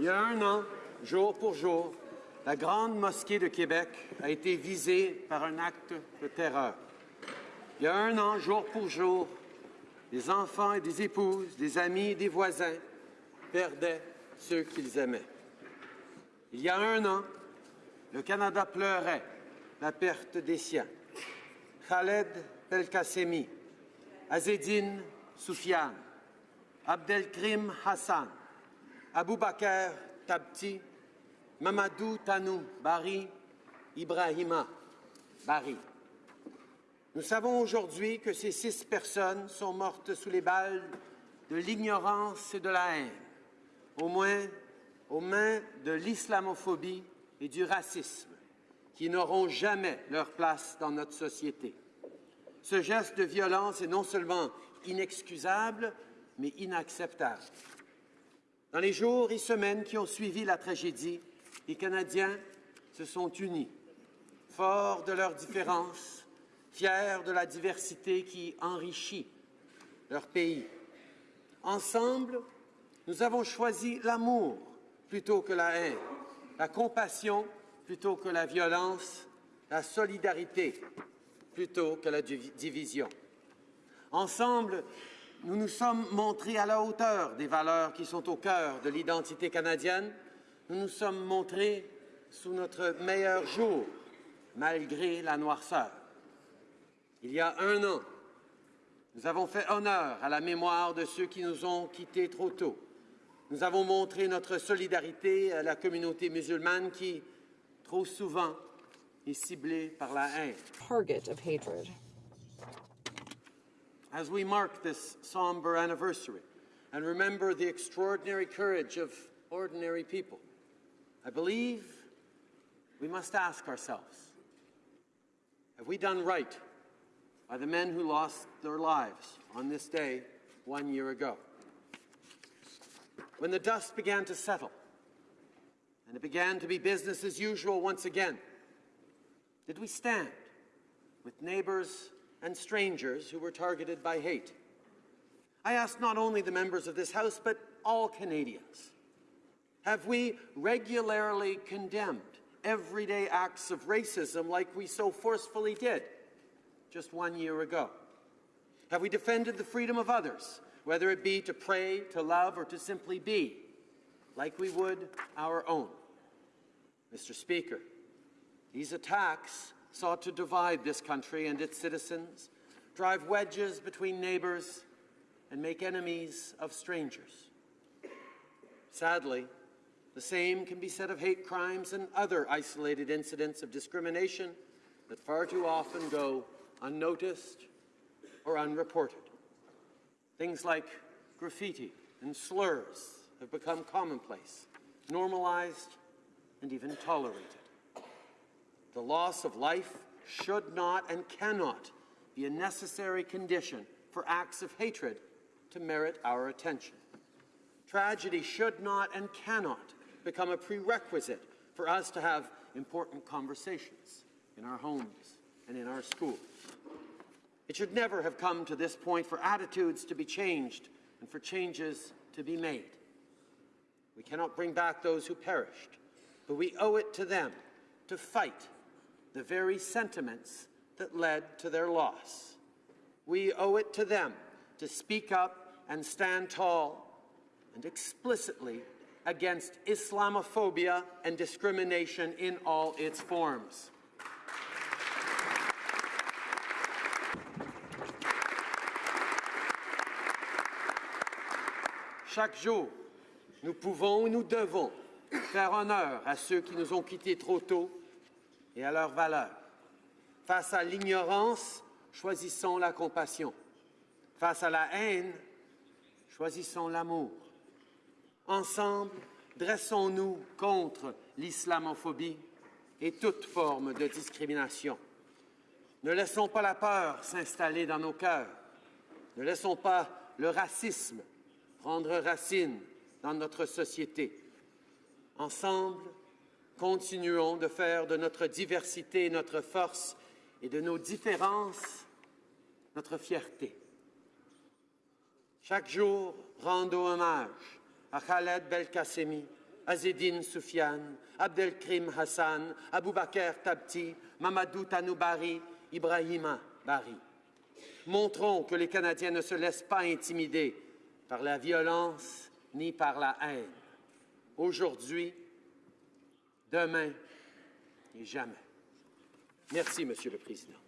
Il y a un an, jour pour jour, la grande mosquée de Québec a été visée par un acte de terreur. Il y a un an, jour pour jour, des enfants et des épouses, des amis et des voisins perdaient ceux qu'ils aimaient. Il y a un an, le Canada pleurait la perte des siens. Khaled Belkacemi, Azedine Soufiane, Abdelkrim Hassan, Abou Bakr Tabti, Mamadou Tanou Bari, Ibrahima Bari. Nous savons aujourd'hui que ces six personnes sont mortes sous les balles de l'ignorance et de la haine, au moins aux mains de l'islamophobie et du racisme, qui n'auront jamais leur place dans notre société. Ce geste de violence est non seulement inexcusable, mais inacceptable. Dans les jours et semaines qui ont suivi la tragédie, les Canadiens se sont unis, forts de leurs différences, fiers de la diversité qui enrichit leur pays. Ensemble, nous avons choisi l'amour plutôt que la haine, la compassion plutôt que la violence, la solidarité plutôt que la division. Ensemble, nous nous sommes montrés à la hauteur des valeurs qui sont au cœur de l'identité canadienne. Nous nous sommes montrés sous notre meilleur jour, malgré la noirceur. Il y a un an, nous avons fait honneur à la mémoire de ceux qui nous ont quittés trop tôt. Nous avons montré notre solidarité à la communauté musulmane qui, trop souvent, est ciblée par la haine. Target of hatred. As we mark this somber anniversary and remember the extraordinary courage of ordinary people, I believe we must ask ourselves, have we done right by the men who lost their lives on this day one year ago? When the dust began to settle and it began to be business as usual once again, did we stand with neighbors and strangers who were targeted by hate? I ask not only the members of this House, but all Canadians. Have we regularly condemned everyday acts of racism like we so forcefully did just one year ago? Have we defended the freedom of others, whether it be to pray, to love, or to simply be, like we would our own? Mr. Speaker, these attacks sought to divide this country and its citizens, drive wedges between neighbours, and make enemies of strangers. Sadly, the same can be said of hate crimes and other isolated incidents of discrimination that far too often go unnoticed or unreported. Things like graffiti and slurs have become commonplace, normalized, and even tolerated. The loss of life should not and cannot be a necessary condition for acts of hatred to merit our attention. Tragedy should not and cannot become a prerequisite for us to have important conversations in our homes and in our schools. It should never have come to this point for attitudes to be changed and for changes to be made. We cannot bring back those who perished, but we owe it to them to fight the very sentiments that led to their loss. We owe it to them to speak up and stand tall and explicitly against Islamophobia and discrimination in all its forms. Chaque jour, nous pouvons et nous devons faire honneur à ceux qui nous ont quittés trop tôt et à leurs valeurs. Face à l'ignorance, choisissons la compassion. Face à la haine, choisissons l'amour. Ensemble, dressons-nous contre l'islamophobie et toute forme de discrimination. Ne laissons pas la peur s'installer dans nos cœurs. Ne laissons pas le racisme prendre racine dans notre société. Ensemble, continuons de faire de notre diversité notre force et de nos différences notre fierté. Chaque jour, rendons hommage à Khaled Belkacemi, Azedine Soufiane, Abdelkrim Hassan, Aboubakar Tabti, Mamadou Tanoubari, Ibrahima Bari. Montrons que les Canadiens ne se laissent pas intimider par la violence ni par la haine. Aujourd'hui, demain et jamais. Merci, Monsieur le Président.